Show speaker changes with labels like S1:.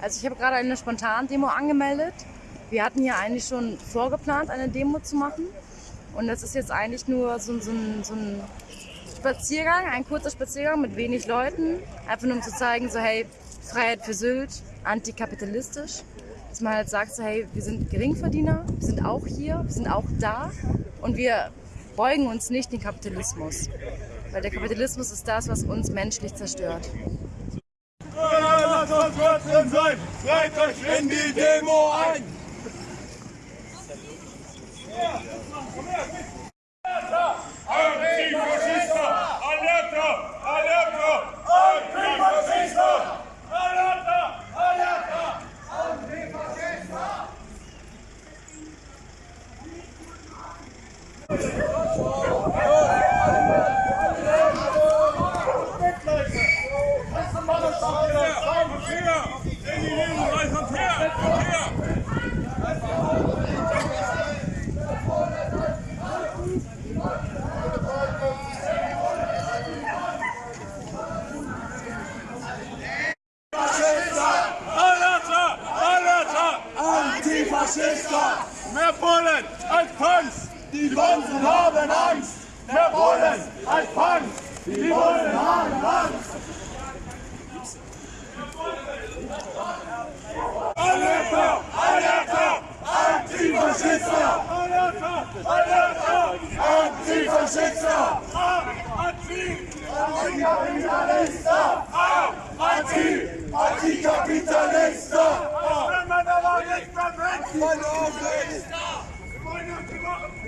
S1: Also ich habe gerade eine Spontan-Demo angemeldet. Wir hatten hier eigentlich schon vorgeplant, eine Demo zu machen. Und das ist jetzt eigentlich nur so, so, ein, so ein Spaziergang, ein kurzer Spaziergang mit wenig Leuten. Einfach nur um zu zeigen, so hey, Freiheit für Sylt, antikapitalistisch. Dass man halt sagt, so hey, wir sind Geringverdiener, wir sind auch hier, wir sind auch da und wir beugen uns nicht den Kapitalismus. Weil der Kapitalismus ist das, was uns menschlich zerstört.
S2: Trotzdem sein! Treibt euch in die Demo ein! Antifascista! Alerta! Alerta! Antifascista! Alerta! Alerta! Antifascista! In die Demo rein! Kommt her! Kommt her! Alerta!
S3: Antifaschista!
S2: Mehr Polen als Punks!
S3: Die Bonzen haben Angst!
S2: scienza!
S3: Anticapitalista!
S2: Anticapitalista! Anticapitalista!
S3: Anticapitalista!